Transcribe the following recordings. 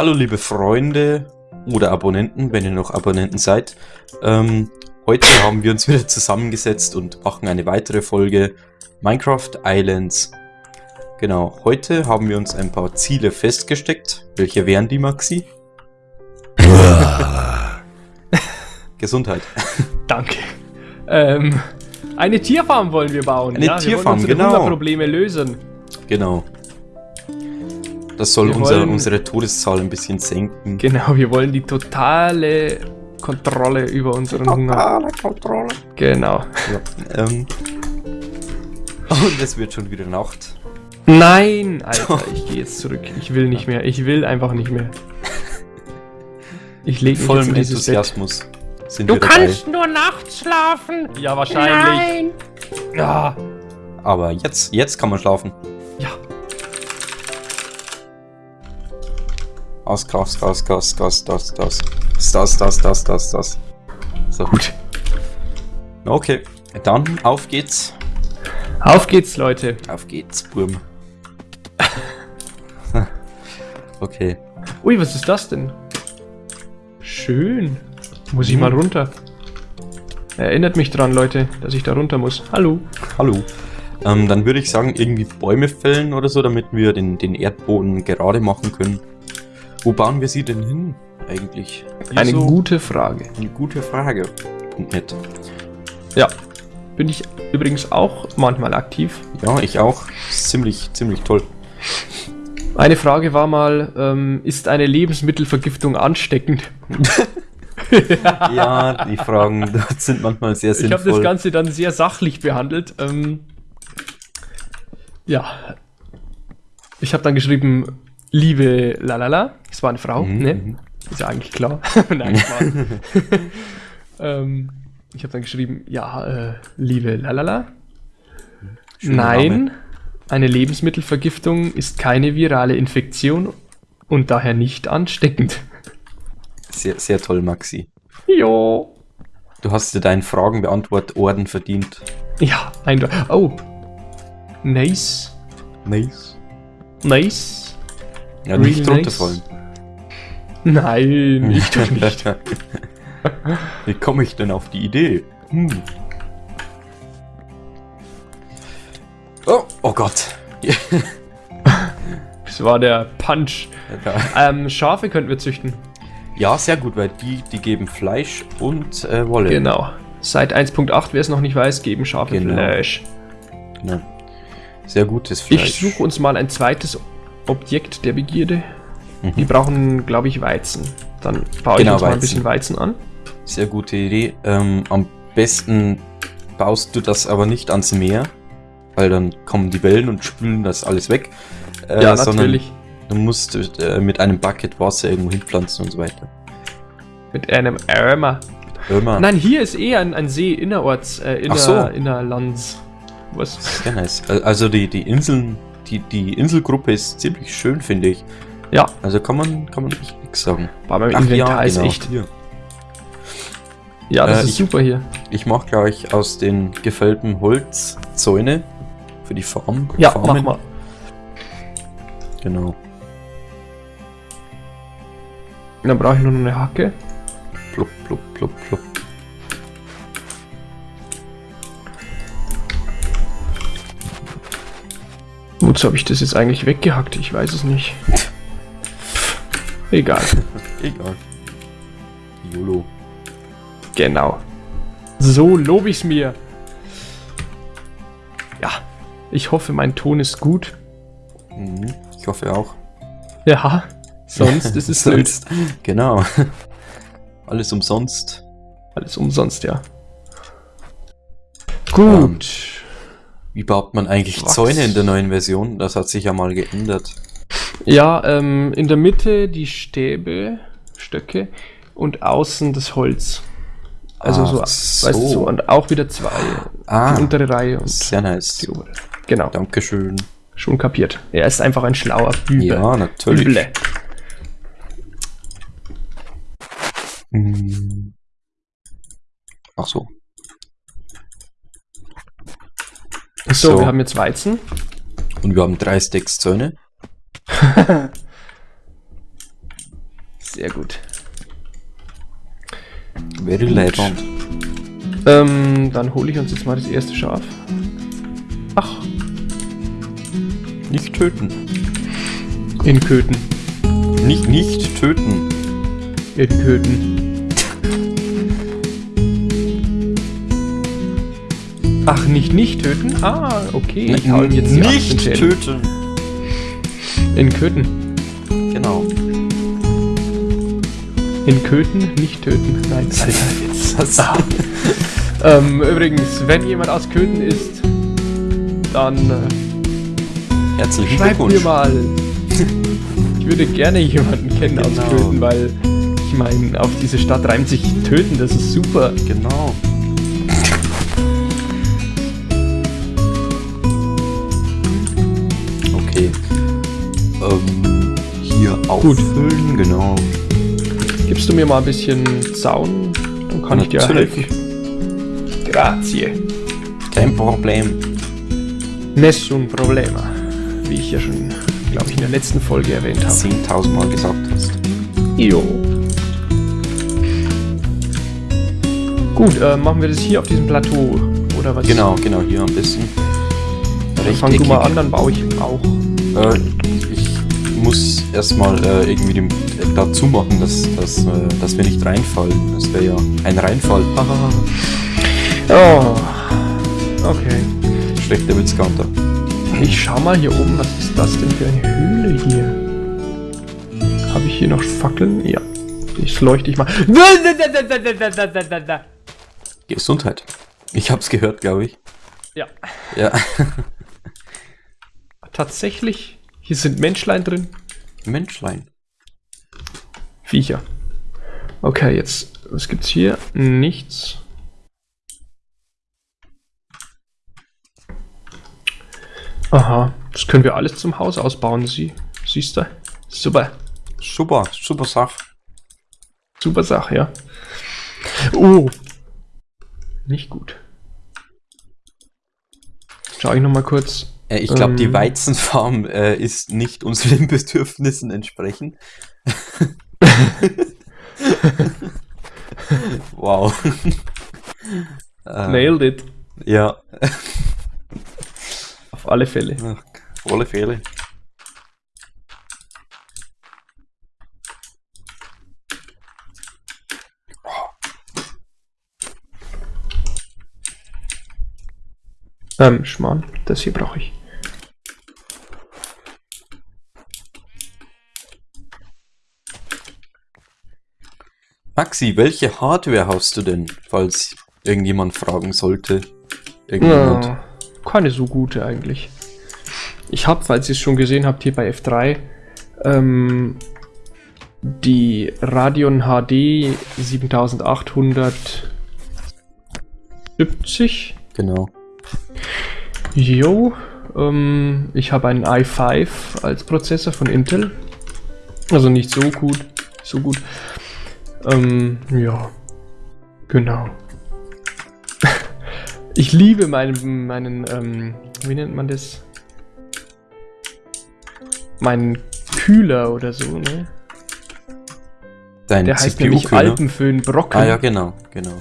Hallo liebe Freunde oder Abonnenten, wenn ihr noch Abonnenten seid. Ähm, heute haben wir uns wieder zusammengesetzt und machen eine weitere Folge Minecraft Islands. Genau, heute haben wir uns ein paar Ziele festgesteckt. Welche wären die, Maxi? Gesundheit. Danke. Ähm, eine Tierfarm wollen wir bauen. Eine ja? Tierfarm, wir wollen genau. unsere Probleme lösen. Genau. Das soll Wir unser, wollen- unsere Todeszahl ein bisschen senken. Genau, wir wollen die totale Kontrolle über unseren Hunger. Kontrolle. Genau. Ja, ähm. Und es wird schon wieder Nacht. Nein, Alter, ich gehe jetzt zurück. Ich will nicht mehr. Ich will einfach nicht mehr. Ich lege mich Vollem. Enthusiasmus sind Du wir kannst nur nachts schlafen. Ja, wahrscheinlich. Ja. dabei. Aber jetzt, jetzt kann man schlafen. Aus, Gas, Gas, Gas, Gas, das, das. Das, das, das, das, das. So. Gut. Okay, dann auf geht's. Auf geht's, Leute. Auf geht's, Burm. okay. Ui, was ist das denn? Schön. Muss ich mal runter. Erinnert mich dran, Leute, dass ich da runter muss. Hallo. Hallo. Ähm, dann würde ich sagen, irgendwie Bäume fällen oder so, damit wir den, den Erdboden gerade machen können. Wo bauen wir sie denn hin, eigentlich? Hier Eine so? gute Frage. Eine gute Frage. Punkt net. Ja. Bin ich übrigens auch manchmal aktiv. Ja, ich auch. Ziemlich, ziemlich toll. Eine Frage war mal, ähm, ist eine Lebensmittelvergiftung ansteckend? Ja, die Fragen sind manchmal sehr Ich habe das sinnvoll. Ganze dann sehr sachlich behandelt. Ähm, ja. Ich habe dann geschrieben, liebe Lalala. Es war eine Frau, Mhm, ne? mhm. Ist ja eigentlich klar. Nein, Spaß. ähm, ich habe dann geschrieben, ja, äh, liebe Lalala. Schöner Nein, Name. eine Lebensmittelvergiftung ist keine virale Infektion und daher nicht ansteckend. Sehr, sehr toll, Maxi. Jo. Du hast dir deinen Fragenbeantwort-Orden verdient. Ja, eindeutig. Oh. Nice. Nice. Nice. Ja, nicht Real runterfallen. Nein, ich doch nicht. Wie komme ich denn auf die Idee? Hm. Oh, oh Gott. Das war der Punch. Ähm, Schafe könnten wir züchten. Ja, sehr gut, weil die, die geben Fleisch und äh, Wolle. Genau. Seit 1.8, wer es noch nicht weiß, geben Schafe Genau. Fleisch. Ja. Sehr gutes Fleisch. Ich suche uns mal ein zweites Objekt der Begierde. Mhm. Die brauchen, glaube ich, Weizen. Dann baue Genau, ich uns mal ein bisschen Weizen an. Sehr gute Idee. Ähm, am besten baust du das aber nicht ans Meer, weil dann kommen die Wellen und spülen das alles weg. Äh, ja, natürlich. Du musst äh, mit einem Bucket Wasser irgendwo hinpflanzen und so weiter. Mit einem Ärmer. Irma, Nein, hier ist eh ein, ein See innerorts, äh, inner, Ach so. Innerlands. Was? sehr nice. Al- Also die, die Inseln, die, die Inselgruppe ist ziemlich schön, finde ich. Ja, Also kann man, kann man echt nichts sagen. bei meinem Ach Inventar ist genau, echt. Hier. Ja, das Äh, ist ich- super hier. Ich mache gleich aus den gefällten Holz Zäune für die Farm. Ja, Farmen. mach mal. Genau. Dann brauche ich nur noch eine Hacke. Plupp, plupp, plupp, plupp. Wozu habe ich das jetzt eigentlich weggehackt? Ich weiß es nicht. Egal. Egal. YOLO. Genau. So lobe ich's mir. Ja, ich hoffe, mein Ton ist gut. Mhm. Ich hoffe auch. Ja, sonst ist es. Sonst- Genau. Alles umsonst. Alles umsonst, ja. Gut. Wie baut man eigentlich Was? Zäune in der neuen Version? Das hat sich ja mal geändert. Ja, ähm, in der Mitte die Stäbe, Stöcke und außen das Holz. Also Ach so, weißt du, so, und auch wieder zwei. Ah, Die untere Reihe und sehr nice. die obere. Genau, Dankeschön. schon kapiert. Er ist einfach ein schlauer Büble. Ja, natürlich. Büble. Hm. Ach so. So, So. wir haben jetzt Weizen. Und wir haben drei Stacks Zäune. Sehr gut. Very leibend. Ähm, dann hole ich uns jetzt mal das erste Schaf. Ach, Nicht töten. in Köthen. Nicht, nicht töten. In Köthen. Ach, nicht nicht töten? Ah, okay. Ich hau ihm jetzt die nicht 18 Schäden. töten. In Köthen. Genau. In Köthen nicht töten. Nein, Alter, jetzt. Das, Ah. ähm, übrigens, wenn jemand aus Köthen ist, dann äh, Herzlichen schreibt mir Glückwunsch. mal. Ich würde gerne jemanden kennen aus Genau. Köthen, weil ich meine, auf diese Stadt reimt sich töten, das ist super. Genau. Okay. Ähm, hier auffüllen, genau. Gibst du mir mal ein bisschen Zaun, dann kann ich dir Natürlich. helfen. Grazie. Kein Problem. Nessun problema. Wie ich ja schon, glaube ich, in der letzten Folge erwähnt habe. 10.000 Mal gesagt hast. Jo. Gut, äh, machen wir das hier auf diesem Plateau, oder was? Genau, genau, hier am besten. Dann fang du mal an, dann baue ich auch. Äh, ich muss erstmal äh, irgendwie dem, dazu machen, dass, dass, äh, dass wir nicht reinfallen. Das wäre ja ein Reinfall. Oh. Okay. Schlechter Witz, Counter. Ich schau mal hier oben, was ist das denn für eine Höhle hier? Habe ich hier noch Fackeln? Ja. Ich leuchte ich mal. Gesundheit. Ich hab's gehört, glaube ich. Ja. Ja. Tatsächlich, hier sind Menschlein drin. Menschlein. Viecher. Okay, jetzt, was gibt's hier? Nichts. Aha, das können wir alles zum Haus ausbauen, sie. Siehst du? Super. Super, super Sache. Super Sache, ja. Oh. Nicht gut. Schau ich noch mal kurz. Äh, ich glaube, die Ähm. Weizenfarm äh, ist nicht unseren Bedürfnissen entsprechend. wow. äh, Nailed it. Ja, Auf alle Fälle. Ach, volle Fälle. Ähm, Schmarrn, das hier brauche ich. Maxi, welche Hardware hast du denn, falls irgendjemand fragen sollte? Irgendjemand. Ja, keine so gute eigentlich. Ich habe, falls ihr es schon gesehen habt, hier bei F3 ähm, die Radeon HD 7870. Genau. Jo, ähm, ich habe einen i5 als Prozessor von Intel. Also nicht so gut, so gut. Ähm, ja, genau. ich liebe meinen, meinen, ähm, wie nennt man das? Meinen Kühler oder so, ne? Dein Der heißt nämlich. Alpenföhn Brocken. Ah ja, genau, genau.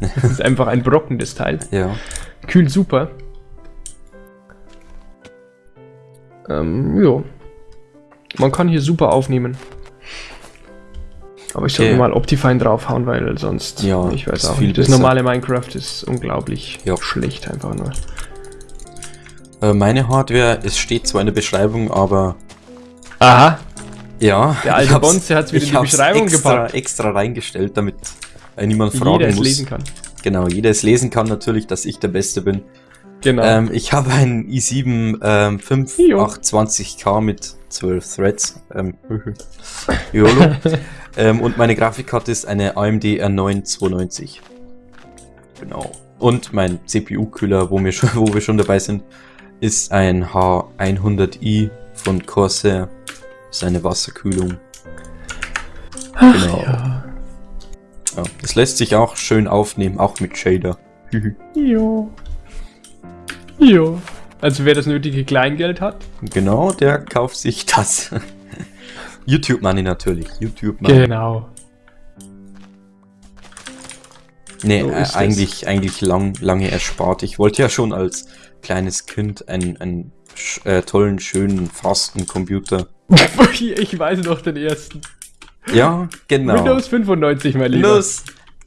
Das ist einfach ein Brocken, das Teil. Ja. Kühlt super. Ähm, jo. Man kann hier super aufnehmen. Aber ich sollte Okay. mal Optifine draufhauen, weil sonst, Ja, ich weiß auch viel nicht. Das besser. normale Minecraft ist unglaublich Ja. schlecht einfach nur. Äh, meine Hardware, es steht zwar in der Beschreibung, aber Aha, ja. Der alte Bonze hat's wieder in die Beschreibung extra, gepackt. extra reingestellt, damit niemand fragen jeder es muss. lesen kann. Genau, jeder es lesen kann natürlich, dass ich der Beste bin. Genau. Ähm, ich habe einen i7 ähm, 5820K mit 12 Threads. Ähm, YOLO. ähm, und meine Grafikkarte ist eine AMD R9 290. Genau. Und mein CPU-Kühler, wo, wir schon- wo wir schon dabei sind, ist ein H100i von Corsair. Ist eine Wasserkühlung. Genau. ja. Ja, das lässt sich auch schön aufnehmen, auch mit Shader. Jo. Jo. Also wer das nötige Kleingeld hat. Genau, der kauft sich das. YouTube Money natürlich. YouTube Money. Genau. Nee, So äh, ist es. eigentlich, eigentlich lang, lange erspart. Ich wollte ja schon als kleines Kind einen, einen äh, tollen, schönen, fasten Computer. ich weiß noch den ersten. Ja, genau. Windows 95, mein Lieber. Windows.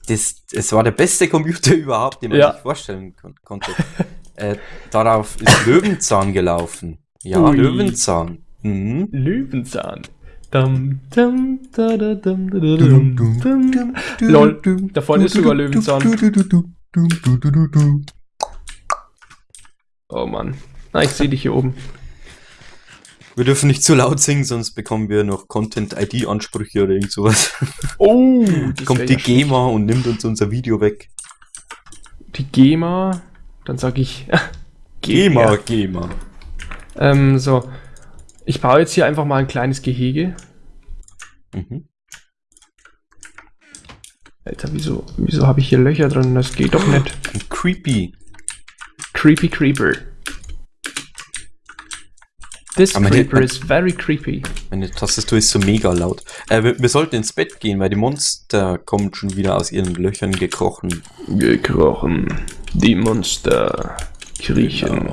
Das, es war der beste Computer überhaupt, den man Ja. sich vorstellen kon konnte. Äh, darauf ist Löwenzahn gelaufen. Ja, Ui. Löwenzahn. Mhm. Löwenzahn. Dum, dum, da, da, dum, da, da, dum, dum. Lol, da vorne ist sogar Löwenzahn. Oh Mann. Na, ich sehe dich hier oben. Wir dürfen nicht zu laut singen, sonst bekommen wir noch Content-ID-Ansprüche oder irgend sowas. Oh, Kommt die ja schlecht. GEMA und nimmt uns unser Video weg. Die GEMA. Dann sag ich. GEMA, GEMA. Ähm, so. Ich baue jetzt hier einfach mal ein kleines Gehege. Mhm. Alter, wieso, wieso habe ich hier Löcher drin? Das geht doch nicht. Creepy. Creepy Creeper. This Aber creeper die- is very creepy. Meine Tastatur ist so mega laut. Äh, wir, wir sollten ins Bett gehen, weil die Monster kommen schon wieder aus ihren Löchern gekrochen. Gekrochen. Die Monster kriechen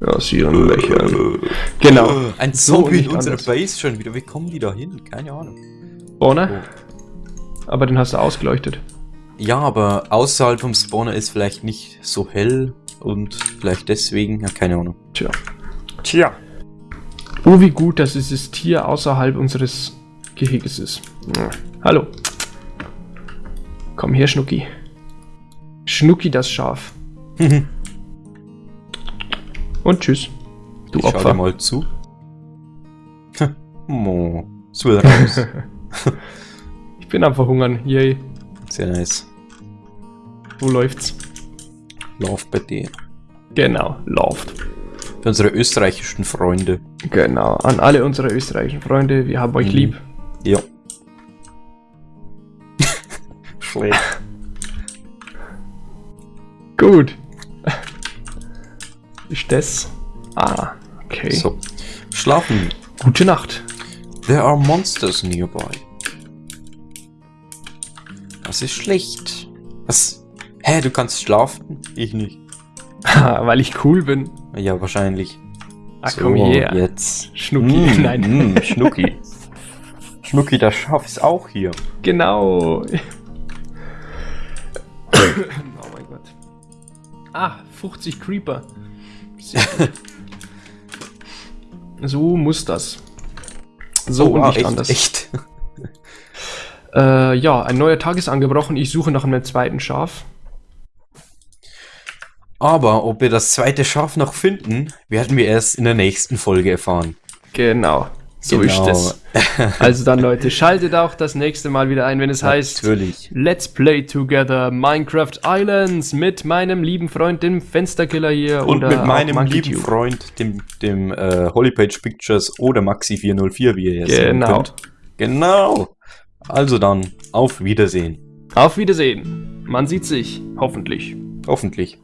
aus ihren Löchern. Genau. Ein So Zombie in nicht unserer anders. Base schon wieder. Wie kommen die da hin? Keine Ahnung. Spawner? Aber den hast du ausgeleuchtet. Ja, aber außerhalb vom Spawner ist vielleicht nicht so hell und vielleicht deswegen, ja, keine Ahnung. Tja. Tja. Oh, wie gut, dass dieses Tier außerhalb unseres Geheges ist. Ja. Hallo. Komm her, Schnucki. Schnucki das Schaf. Und tschüss. Du Ich schau dir Opfer. mal zu. Mo, so raus. Ich bin am Verhungern. Yay. Sehr nice. Wo läuft's? Lauf bei dir. Genau, läuft. Für unsere österreichischen Freunde. Genau. An alle unsere österreichischen Freunde, wir haben euch Mhm. lieb. Ja. Schlecht. Gut. Ist das? Ah, okay. So. Schlafen. Gute Nacht. There are monsters nearby. Das ist schlecht. Was? Hä, du kannst schlafen? Ich nicht. Weil ich cool bin. Ja, wahrscheinlich. Ach komm her. Jetzt. Schnucki. Mm, Nein. mm, Schnucki. Schnucki, das Schaf ist auch hier. Genau. oh. Ah, 50 Creeper. So muss das. So und wow, nicht echt, anders. Echt. Äh, ja, ein neuer Tag ist angebrochen. Ich suche nach einem zweiten Schaf. Aber ob wir das zweite Schaf noch finden, werden wir erst in der nächsten Folge erfahren. Genau. So Genau. ist es. Also dann, Leute, schaltet auch das nächste Mal wieder ein, wenn es heißt Natürlich. Let's Play Together Minecraft Islands mit meinem lieben Freund, dem Fensterkiller hier. Und oder mit meinem lieben Tube. Freund, dem, dem äh, Holypage Pictures oder Maxi404, wie ihr jetzt Genau. könnt. Genau. Also dann, auf Wiedersehen. Auf Wiedersehen. Man sieht sich. Hoffentlich. Hoffentlich.